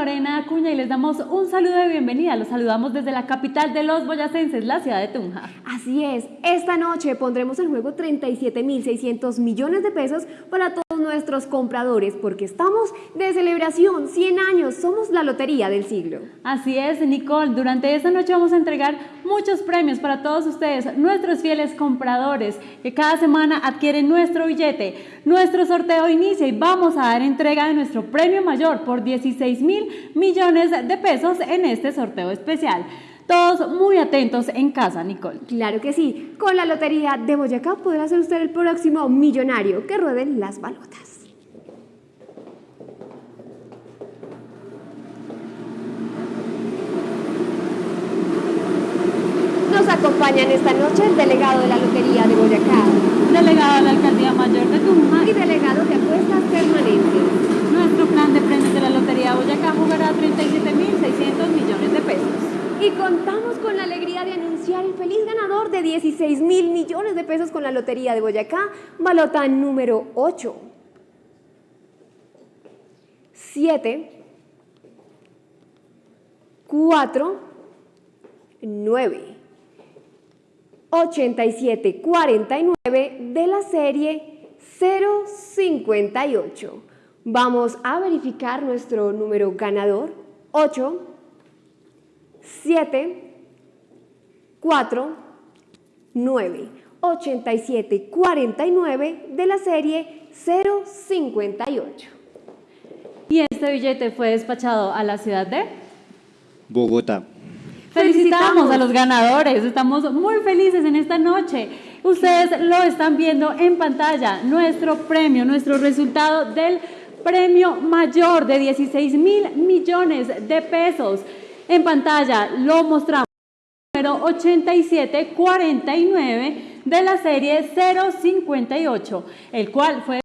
Lorena Acuña y les damos un saludo de bienvenida. Los saludamos desde la capital de los boyacenses, la ciudad de Tunja. Así es, esta noche pondremos en juego 37.600 millones de pesos para todos nuestros compradores porque estamos de celebración, 100 años, somos la lotería del siglo. Así es, Nicole, durante esta noche vamos a entregar muchos premios para todos ustedes, nuestros fieles compradores que cada semana adquieren nuestro billete. Nuestro sorteo inicia y vamos a dar entrega de nuestro premio mayor por 16 mil millones de pesos en este sorteo especial. Todos muy atentos en casa, Nicole. Claro que sí, con la lotería de Boyacá podrá ser usted el próximo millonario que rueden las balotas. Nos acompañan esta noche el delegado de la Lotería de Boyacá Delegado de la Alcaldía Mayor de Tunja y delegado de apuestas permanentes. Nuestro plan de premios de la Lotería Boyacá jugará 37.600 millones de pesos. Y contamos con la alegría de anunciar el feliz ganador de 16 mil millones de pesos con la Lotería de Boyacá, balota número 8. 7, 4, 9, 87, 49 de la serie 058. Vamos a verificar nuestro número ganador, 8, 7, 4, 9, 87, 49 de la serie 058. Y este billete fue despachado a la ciudad de... Bogotá. Felicitamos a los ganadores, estamos muy felices en esta noche. Ustedes lo están viendo en pantalla, nuestro premio, nuestro resultado del premio mayor de 16 mil millones de pesos. En pantalla lo mostramos. Número 8749 de la serie 058, el cual fue